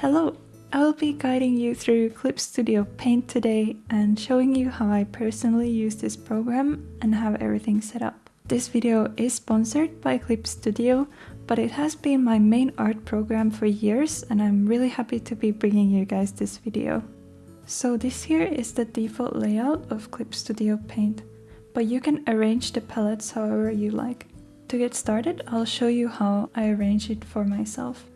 Hello! I will be guiding you through Clip Studio Paint today and showing you how I personally use this program and have everything set up. This video is sponsored by Clip Studio, but it has been my main art program for years and I'm really happy to be bringing you guys this video. So this here is the default layout of Clip Studio Paint, but you can arrange the palettes however you like. To get started, I'll show you how I arrange it for myself.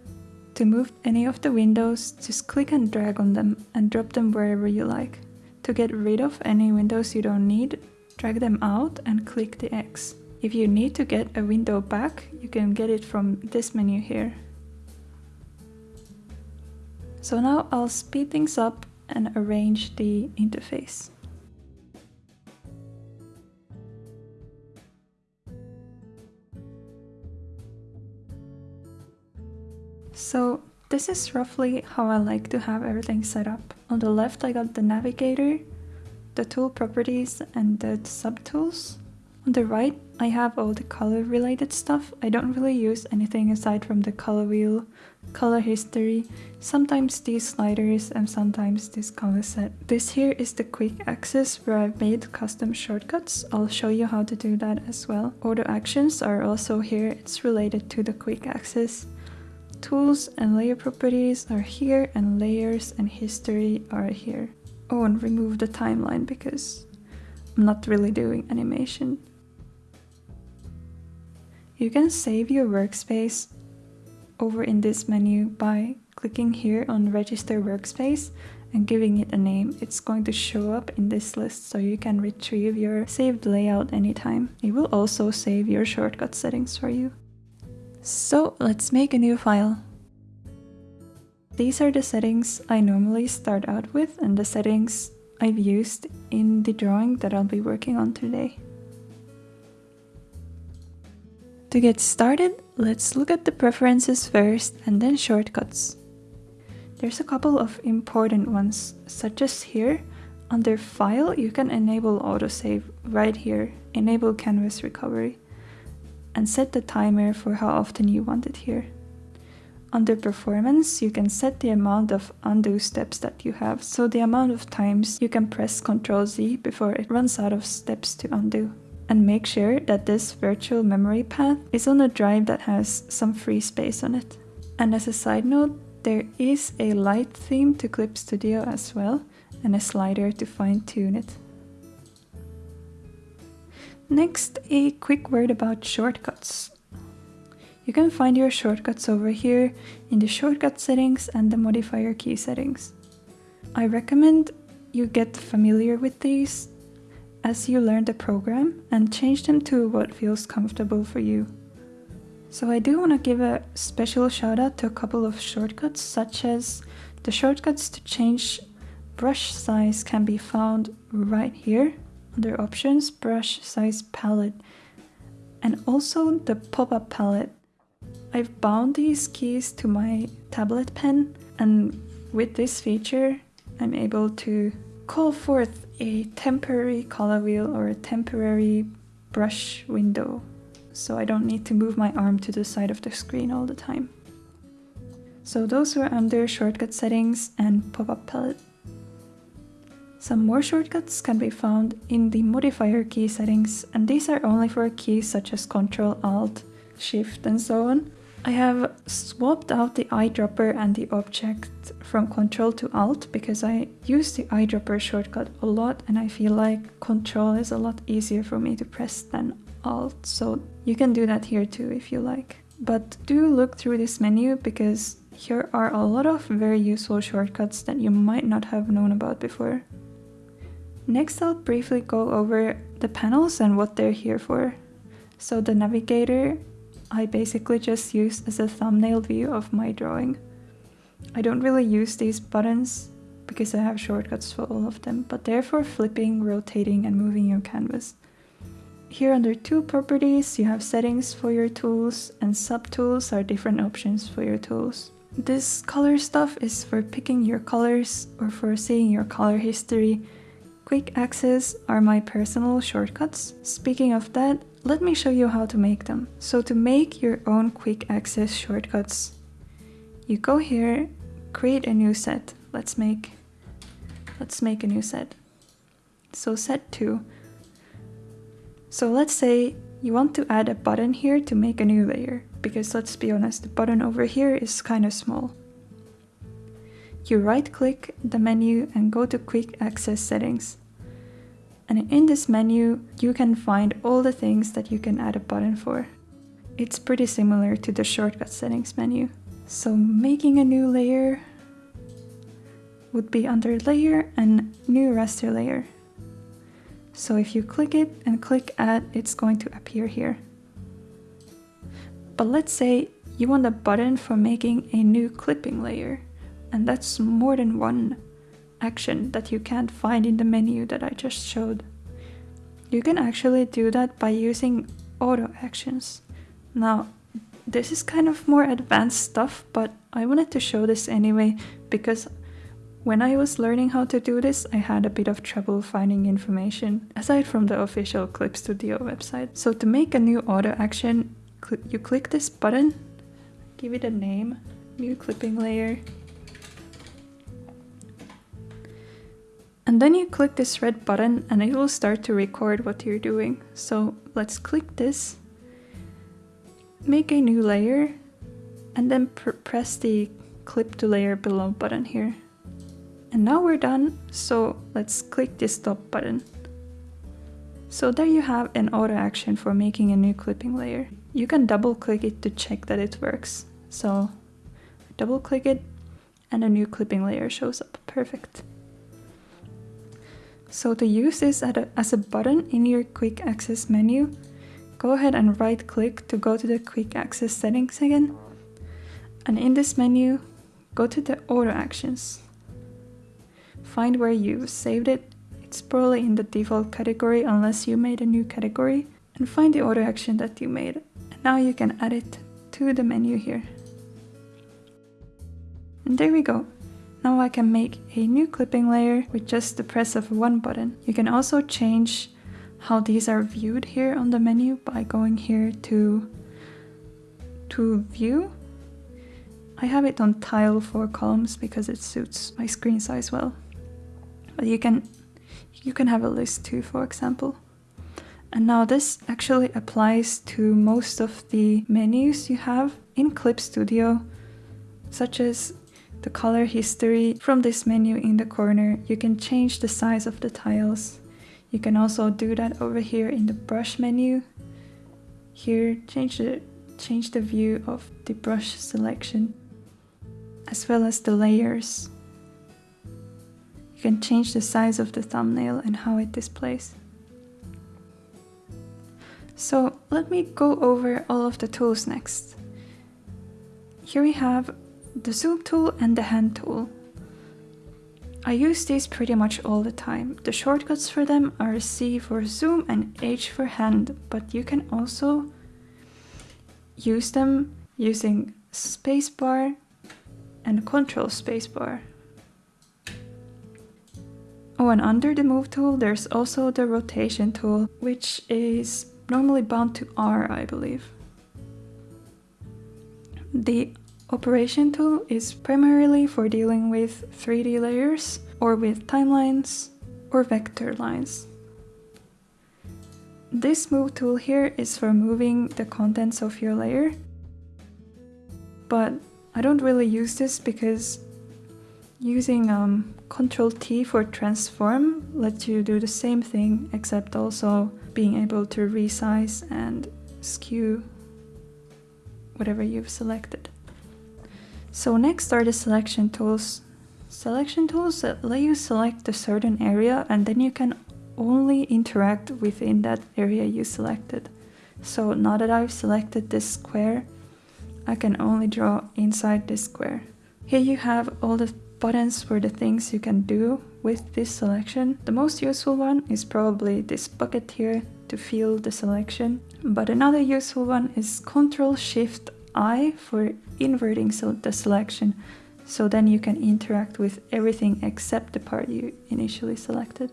To move any of the windows, just click and drag on them and drop them wherever you like. To get rid of any windows you don't need, drag them out and click the X. If you need to get a window back, you can get it from this menu here. So now I'll speed things up and arrange the interface. So this is roughly how I like to have everything set up. On the left I got the navigator, the tool properties and the subtools. On the right I have all the color related stuff. I don't really use anything aside from the color wheel, color history, sometimes these sliders and sometimes this color set. This here is the quick access where I've made custom shortcuts. I'll show you how to do that as well. Auto actions are also here. It's related to the quick access. Tools and layer properties are here and layers and history are here. Oh, and remove the timeline because I'm not really doing animation. You can save your workspace over in this menu by clicking here on register workspace and giving it a name. It's going to show up in this list so you can retrieve your saved layout anytime. It will also save your shortcut settings for you. So let's make a new file. These are the settings I normally start out with and the settings I've used in the drawing that I'll be working on today. To get started, let's look at the preferences first and then shortcuts. There's a couple of important ones, such as here, under File you can enable autosave right here, enable canvas recovery and set the timer for how often you want it here. Under performance, you can set the amount of undo steps that you have, so the amount of times you can press Ctrl Z before it runs out of steps to undo. And make sure that this virtual memory path is on a drive that has some free space on it. And as a side note, there is a light theme to Clip Studio as well, and a slider to fine tune it. Next, a quick word about shortcuts. You can find your shortcuts over here in the shortcut settings and the modifier key settings. I recommend you get familiar with these as you learn the program and change them to what feels comfortable for you. So I do want to give a special shout out to a couple of shortcuts such as the shortcuts to change brush size can be found right here under options, brush size palette, and also the pop-up palette. I've bound these keys to my tablet pen and with this feature I'm able to call forth a temporary color wheel or a temporary brush window so I don't need to move my arm to the side of the screen all the time. So those were under shortcut settings and pop-up palette. Some more shortcuts can be found in the modifier key settings and these are only for keys such as Ctrl, Alt, Shift and so on. I have swapped out the eyedropper and the object from Ctrl to Alt because I use the eyedropper shortcut a lot and I feel like Ctrl is a lot easier for me to press than Alt, so you can do that here too if you like. But do look through this menu because here are a lot of very useful shortcuts that you might not have known about before. Next I'll briefly go over the panels and what they're here for. So the navigator I basically just use as a thumbnail view of my drawing. I don't really use these buttons because I have shortcuts for all of them, but they're for flipping, rotating and moving your canvas. Here under tool properties you have settings for your tools and subtools are different options for your tools. This color stuff is for picking your colors or for seeing your color history Quick access are my personal shortcuts. Speaking of that, let me show you how to make them. So to make your own quick access shortcuts, you go here, create a new set. Let's make let's make a new set. So set 2. So let's say you want to add a button here to make a new layer, because let's be honest, the button over here is kind of small. You right click the menu and go to quick access settings. And in this menu, you can find all the things that you can add a button for. It's pretty similar to the shortcut settings menu. So making a new layer would be under layer and new raster layer. So if you click it and click add, it's going to appear here. But let's say you want a button for making a new clipping layer, and that's more than one action that you can't find in the menu that I just showed. You can actually do that by using auto actions. Now, this is kind of more advanced stuff, but I wanted to show this anyway because when I was learning how to do this, I had a bit of trouble finding information, aside from the official Clip Studio website. So to make a new auto action, cl you click this button, give it a name, new clipping layer, and then you click this red button and it will start to record what you're doing. So let's click this, make a new layer, and then pr press the clip to layer below button here. And now we're done, so let's click this stop button. So there you have an auto action for making a new clipping layer. You can double click it to check that it works. So double click it and a new clipping layer shows up. Perfect. So to use this as a button in your quick access menu, go ahead and right click to go to the quick access settings again. And in this menu, go to the auto actions find where you've saved it. It's probably in the default category unless you made a new category and find the auto action that you made. And now you can add it to the menu here. And there we go. Now I can make a new clipping layer with just the press of one button. You can also change how these are viewed here on the menu by going here to, to view. I have it on tile for columns because it suits my screen size well. But you can you can have a list too, for example. And now this actually applies to most of the menus you have in Clip Studio, such as the color history. From this menu in the corner, you can change the size of the tiles. You can also do that over here in the brush menu. Here, change the, change the view of the brush selection, as well as the layers You can change the size of the thumbnail and how it displays. So let me go over all of the tools next. Here we have the zoom tool and the hand tool. I use these pretty much all the time. The shortcuts for them are C for zoom and H for hand, but you can also use them using spacebar and control spacebar. Oh, and under the move tool, there's also the rotation tool, which is normally bound to R, I believe. The operation tool is primarily for dealing with 3D layers, or with timelines, or vector lines. This move tool here is for moving the contents of your layer, but I don't really use this because using um, Control T for transform lets you do the same thing except also being able to resize and skew whatever you've selected. So next are the selection tools. Selection tools let you select a certain area and then you can only interact within that area you selected. So now that I've selected this square, I can only draw inside this square. Here you have all the buttons for the things you can do with this selection. The most useful one is probably this bucket here to fill the selection. But another useful one is Ctrl Shift I for inverting so the selection. So then you can interact with everything except the part you initially selected.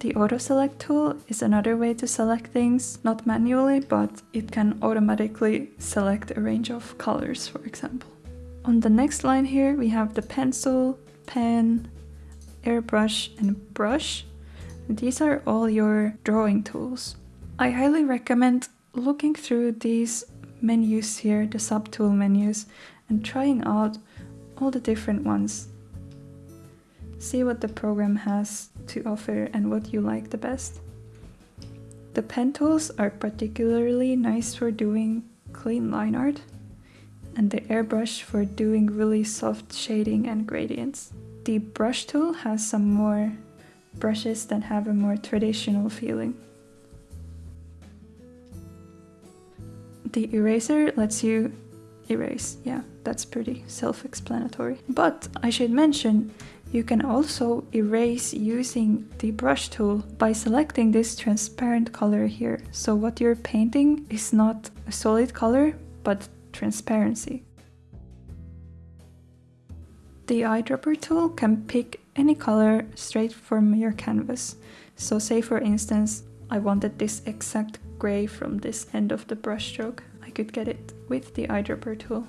The auto select tool is another way to select things, not manually, but it can automatically select a range of colors, for example. On the next line here we have the pencil, pen, airbrush and brush. These are all your drawing tools. I highly recommend looking through these menus here, the subtool menus, and trying out all the different ones. See what the program has to offer and what you like the best. The pen tools are particularly nice for doing clean line art and the airbrush for doing really soft shading and gradients. The brush tool has some more brushes that have a more traditional feeling. The eraser lets you erase, yeah, that's pretty self-explanatory. But I should mention, you can also erase using the brush tool by selecting this transparent color here. So what you're painting is not a solid color, but transparency. The eyedropper tool can pick any color straight from your canvas. So say for instance, I wanted this exact gray from this end of the brushstroke. I could get it with the eyedropper tool.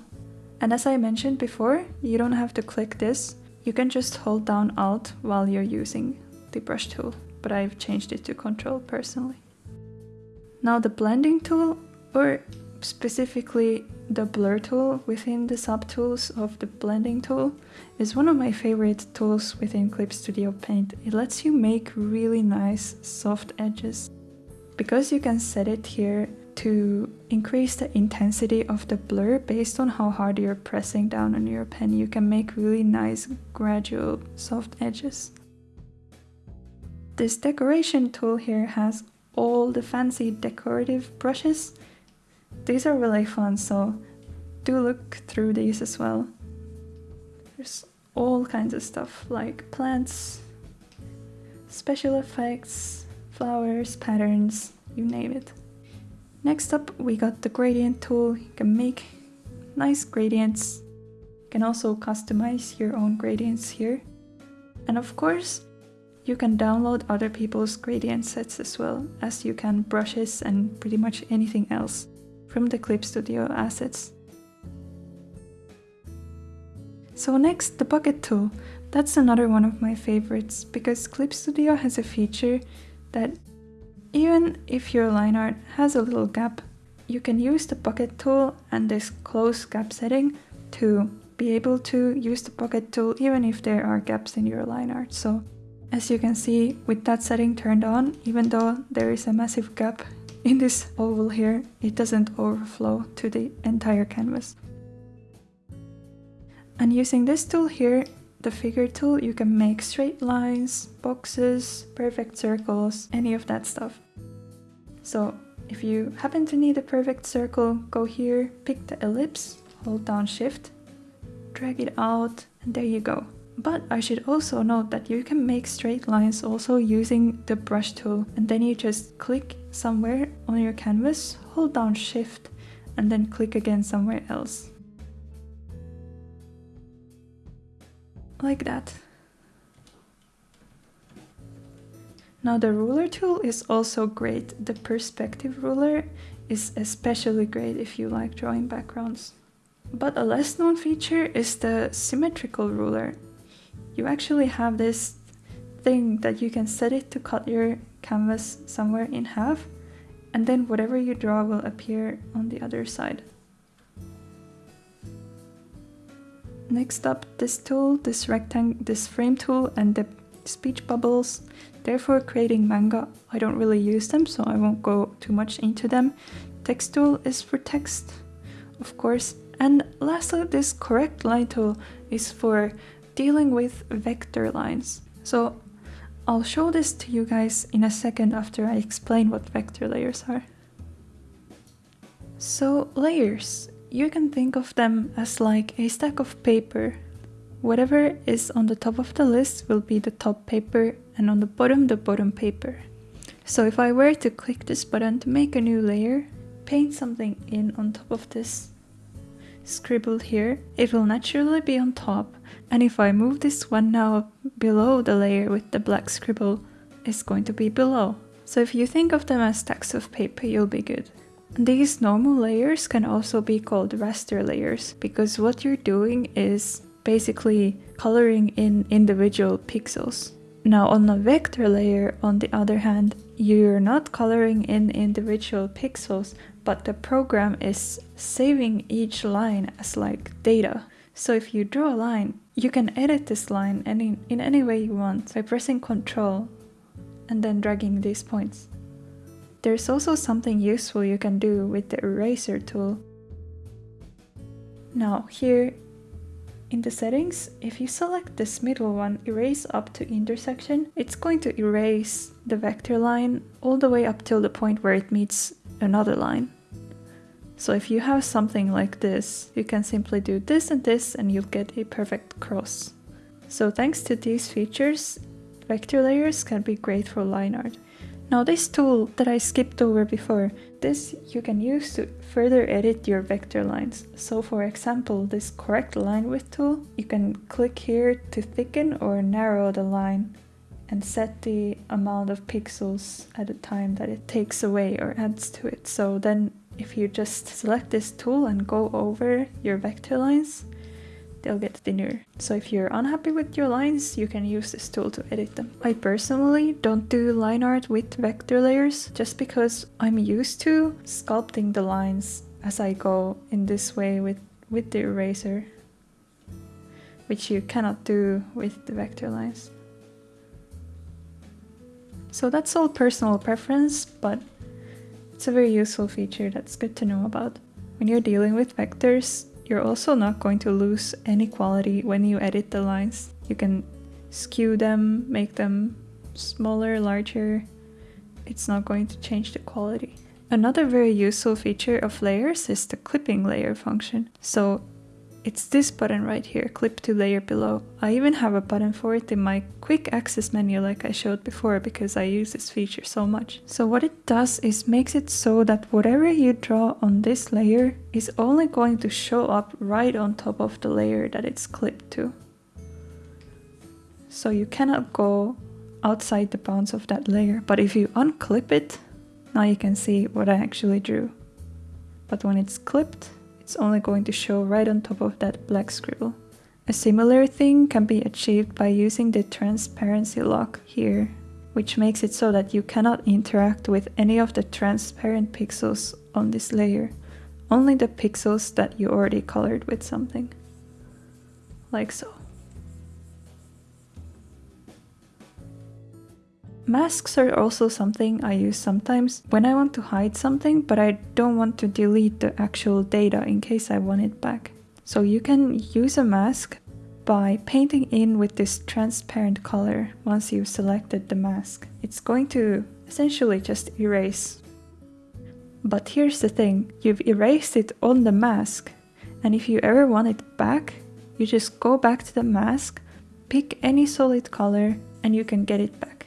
And as I mentioned before, you don't have to click this. You can just hold down Alt while you're using the brush tool, but I've changed it to Control personally. Now the blending tool, or specifically the blur tool within the subtools of the blending tool is one of my favorite tools within Clip Studio Paint. It lets you make really nice soft edges. Because you can set it here to increase the intensity of the blur based on how hard you're pressing down on your pen, you can make really nice gradual soft edges. This decoration tool here has all the fancy decorative brushes these are really fun, so do look through these as well. There's all kinds of stuff like plants, special effects, flowers, patterns, you name it. Next up we got the gradient tool. You can make nice gradients. You can also customize your own gradients here. And of course, you can download other people's gradient sets as well as you can brushes and pretty much anything else from the Clip Studio assets. So next, the bucket tool. That's another one of my favorites because Clip Studio has a feature that even if your line art has a little gap, you can use the bucket tool and this close gap setting to be able to use the bucket tool even if there are gaps in your line art. So as you can see with that setting turned on, even though there is a massive gap in this oval here, it doesn't overflow to the entire canvas. And using this tool here, the figure tool, you can make straight lines, boxes, perfect circles, any of that stuff. So if you happen to need a perfect circle, go here, pick the ellipse, hold down shift, drag it out, and there you go. But I should also note that you can make straight lines also using the brush tool and then you just click somewhere on your canvas, hold down shift and then click again somewhere else. Like that. Now the ruler tool is also great. The perspective ruler is especially great if you like drawing backgrounds. But a less known feature is the symmetrical ruler you actually have this thing that you can set it to cut your canvas somewhere in half and then whatever you draw will appear on the other side. Next up, this tool, this rectangle, this frame tool and the speech bubbles. Therefore creating manga, I don't really use them so I won't go too much into them. Text tool is for text, of course. And lastly, this correct line tool is for dealing with vector lines. So I'll show this to you guys in a second after I explain what vector layers are. So layers, you can think of them as like a stack of paper. Whatever is on the top of the list will be the top paper and on the bottom the bottom paper. So if I were to click this button to make a new layer, paint something in on top of this scribbled here, it will naturally be on top and if I move this one now below the layer with the black scribble, it's going to be below. So if you think of them as stacks of paper, you'll be good. These normal layers can also be called raster layers because what you're doing is basically coloring in individual pixels. Now on a vector layer, on the other hand, you're not coloring in individual pixels, but the program is saving each line as like data. So if you draw a line, you can edit this line any, in any way you want by pressing Ctrl and then dragging these points. There's also something useful you can do with the eraser tool. Now here in the settings, if you select this middle one, erase up to intersection, it's going to erase the vector line all the way up till the point where it meets another line. So if you have something like this, you can simply do this and this and you'll get a perfect cross. So thanks to these features, vector layers can be great for line art. Now this tool that I skipped over before, this you can use to further edit your vector lines. So for example, this correct line width tool, you can click here to thicken or narrow the line and set the amount of pixels at a time that it takes away or adds to it. So then if you just select this tool and go over your vector lines, they'll get thinner. So if you're unhappy with your lines, you can use this tool to edit them. I personally don't do line art with vector layers just because I'm used to sculpting the lines as I go in this way with, with the eraser, which you cannot do with the vector lines. So that's all personal preference, but it's a very useful feature that's good to know about. When you're dealing with vectors, you're also not going to lose any quality when you edit the lines. You can skew them, make them smaller, larger. It's not going to change the quality. Another very useful feature of layers is the clipping layer function. So it's this button right here, clip to layer below. I even have a button for it in my quick access menu like I showed before because I use this feature so much. So what it does is makes it so that whatever you draw on this layer is only going to show up right on top of the layer that it's clipped to. So you cannot go outside the bounds of that layer. But if you unclip it, now you can see what I actually drew. But when it's clipped, it's only going to show right on top of that black scribble. A similar thing can be achieved by using the transparency lock here, which makes it so that you cannot interact with any of the transparent pixels on this layer, only the pixels that you already colored with something, like so. Masks are also something I use sometimes when I want to hide something but I don't want to delete the actual data in case I want it back. So you can use a mask by painting in with this transparent color once you've selected the mask. It's going to essentially just erase. But here's the thing, you've erased it on the mask and if you ever want it back, you just go back to the mask, pick any solid color and you can get it back.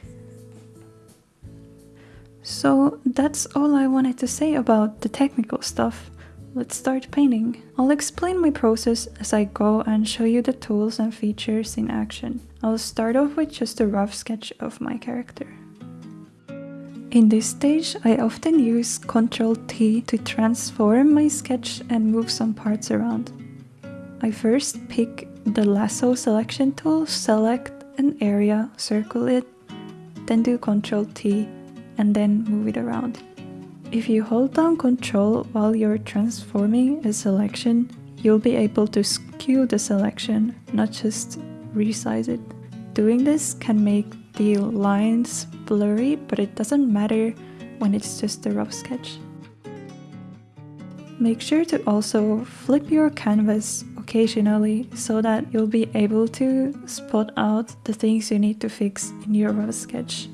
So that's all I wanted to say about the technical stuff. Let's start painting. I'll explain my process as I go and show you the tools and features in action. I'll start off with just a rough sketch of my character. In this stage, I often use Ctrl T to transform my sketch and move some parts around. I first pick the lasso selection tool, select an area, circle it, then do Ctrl T and then move it around. If you hold down control while you're transforming a selection, you'll be able to skew the selection, not just resize it. Doing this can make the lines blurry, but it doesn't matter when it's just a rough sketch. Make sure to also flip your canvas occasionally so that you'll be able to spot out the things you need to fix in your rough sketch.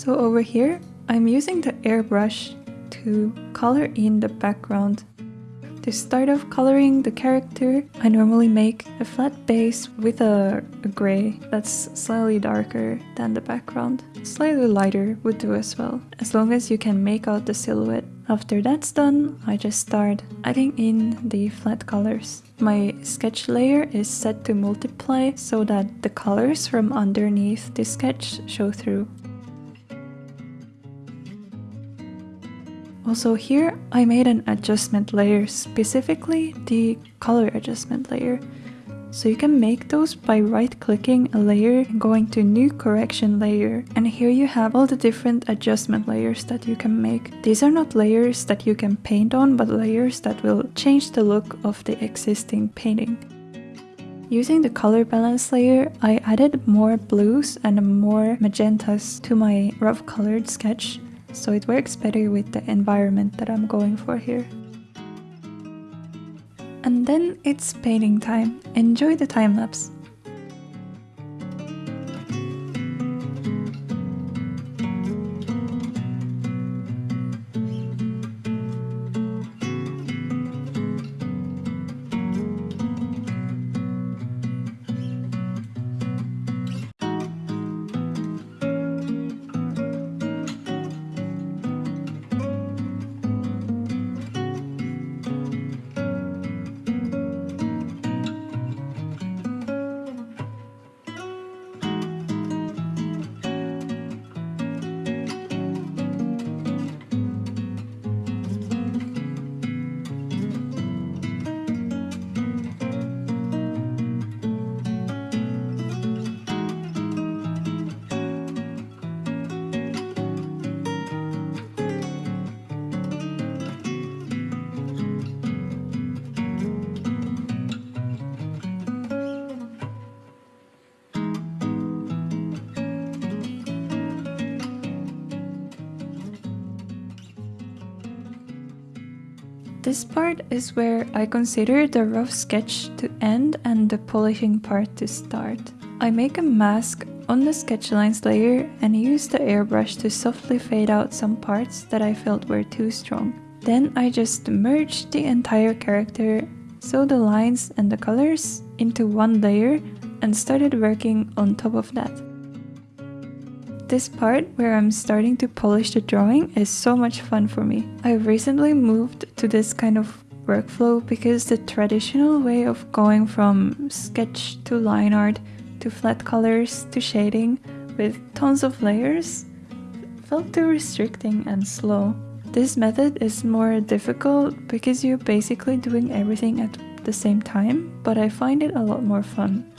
So over here, I'm using the airbrush to color in the background. To start off coloring the character, I normally make a flat base with a, a gray that's slightly darker than the background. Slightly lighter would do as well. As long as you can make out the silhouette, After that's done, I just start adding in the flat colors. My sketch layer is set to multiply so that the colors from underneath the sketch show through. Also here, I made an adjustment layer, specifically the color adjustment layer. So you can make those by right clicking a layer and going to new correction layer. And here you have all the different adjustment layers that you can make. These are not layers that you can paint on, but layers that will change the look of the existing painting. Using the color balance layer, I added more blues and more magentas to my rough colored sketch, so it works better with the environment that I'm going for here. And then it's painting time. Enjoy the time lapse. This part is where I consider the rough sketch to end and the polishing part to start. I make a mask on the sketch lines layer and use the airbrush to softly fade out some parts that I felt were too strong. Then I just merge the entire character, so the lines and the colors, into one layer and started working on top of that. This part where I'm starting to polish the drawing is so much fun for me. I recently moved to this kind of workflow because the traditional way of going from sketch to line art to flat colors to shading with tons of layers felt too restricting and slow. This method is more difficult because you're basically doing everything at the same time, but I find it a lot more fun.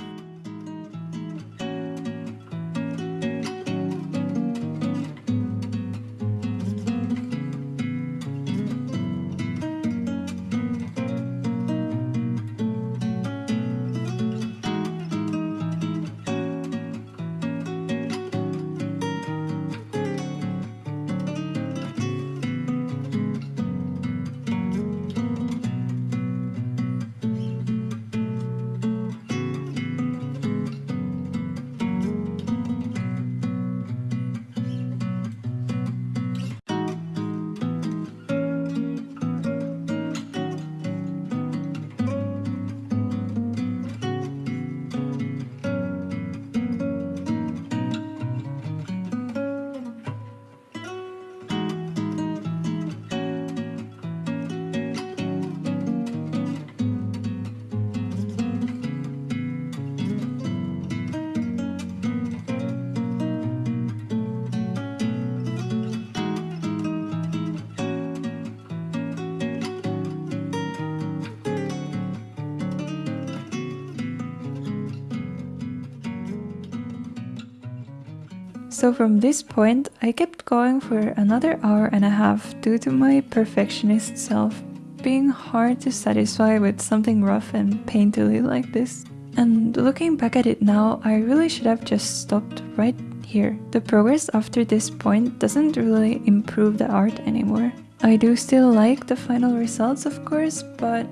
So from this point, I kept going for another hour and a half due to my perfectionist self being hard to satisfy with something rough and painterly like this. And looking back at it now, I really should have just stopped right here. The progress after this point doesn't really improve the art anymore. I do still like the final results of course, but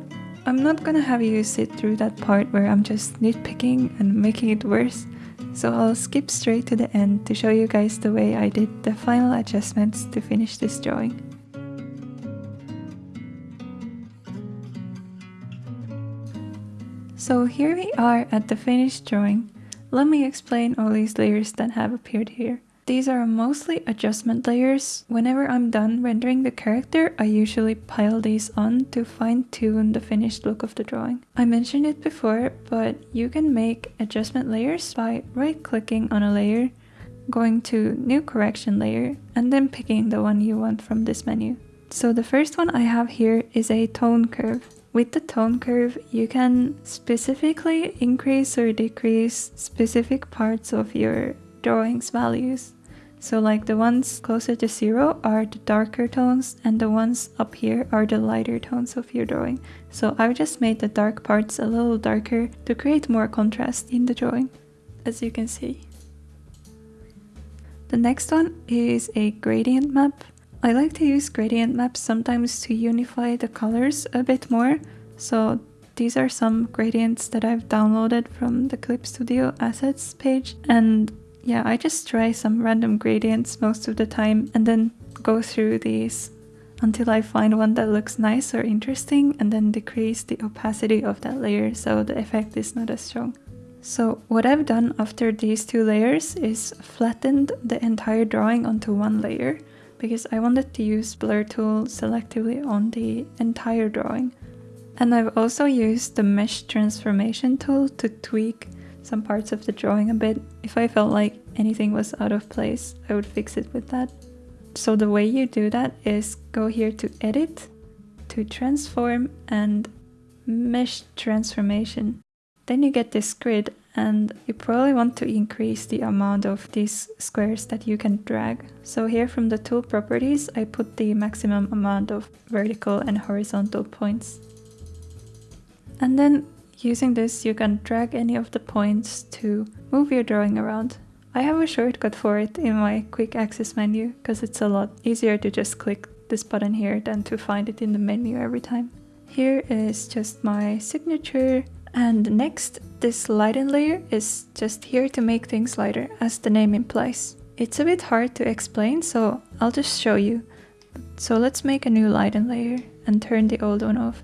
I'm not gonna have you sit through that part where I'm just nitpicking and making it worse. So I'll skip straight to the end to show you guys the way I did the final adjustments to finish this drawing. So here we are at the finished drawing. Let me explain all these layers that have appeared here. These are mostly adjustment layers. Whenever I'm done rendering the character, I usually pile these on to fine tune the finished look of the drawing. I mentioned it before, but you can make adjustment layers by right clicking on a layer, going to new correction layer, and then picking the one you want from this menu. So the first one I have here is a tone curve. With the tone curve, you can specifically increase or decrease specific parts of your drawing's values. So like the ones closer to zero are the darker tones and the ones up here are the lighter tones of your drawing. So I've just made the dark parts a little darker to create more contrast in the drawing, as you can see. The next one is a gradient map. I like to use gradient maps sometimes to unify the colors a bit more. So these are some gradients that I've downloaded from the Clip Studio assets page and yeah, I just try some random gradients most of the time and then go through these until I find one that looks nice or interesting and then decrease the opacity of that layer so the effect is not as strong. So what I've done after these two layers is flattened the entire drawing onto one layer because I wanted to use blur tool selectively on the entire drawing. And I've also used the mesh transformation tool to tweak some parts of the drawing a bit. If I felt like anything was out of place, I would fix it with that. So the way you do that is go here to edit, to transform and mesh transformation. Then you get this grid and you probably want to increase the amount of these squares that you can drag. So here from the tool properties, I put the maximum amount of vertical and horizontal points. And then using this, you can drag any of the points to move your drawing around. I have a shortcut for it in my quick access menu because it's a lot easier to just click this button here than to find it in the menu every time. Here is just my signature and next, this lighten layer is just here to make things lighter, as the name implies. It's a bit hard to explain, so I'll just show you. So let's make a new lighten layer and turn the old one off.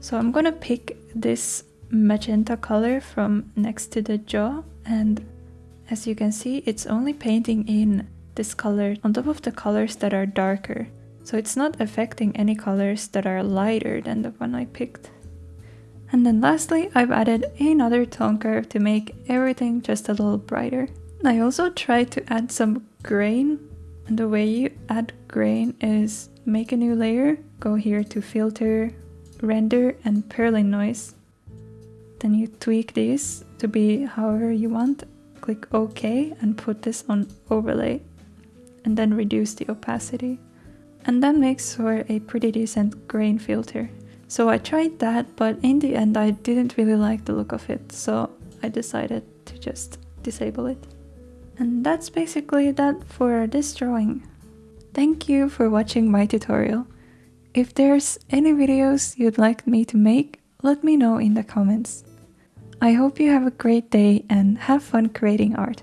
So I'm gonna pick this magenta color from next to the jaw and as you can see it's only painting in this color on top of the colors that are darker. So it's not affecting any colors that are lighter than the one I picked. And then lastly, I've added another tone curve to make everything just a little brighter. I also tried to add some grain and the way you add grain is make a new layer, go here to filter, render and Perlin noise. Then you tweak these to be however you want, click OK and put this on overlay and then reduce the opacity. And that makes for a pretty decent grain filter. So I tried that, but in the end I didn't really like the look of it, so I decided to just disable it. And that's basically that for this drawing. Thank you for watching my tutorial. If there's any videos you'd like me to make, let me know in the comments. I hope you have a great day and have fun creating art.